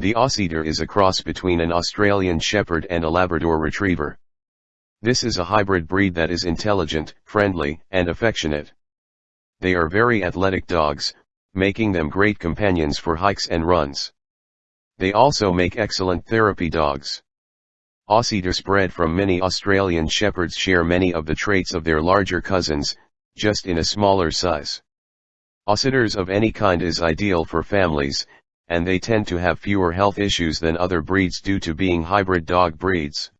The Ausseter is a cross between an Australian Shepherd and a Labrador Retriever. This is a hybrid breed that is intelligent, friendly, and affectionate. They are very athletic dogs, making them great companions for hikes and runs. They also make excellent therapy dogs. Ausseters bred from many Australian Shepherds share many of the traits of their larger cousins, just in a smaller size. Ausseters of any kind is ideal for families, and they tend to have fewer health issues than other breeds due to being hybrid dog breeds.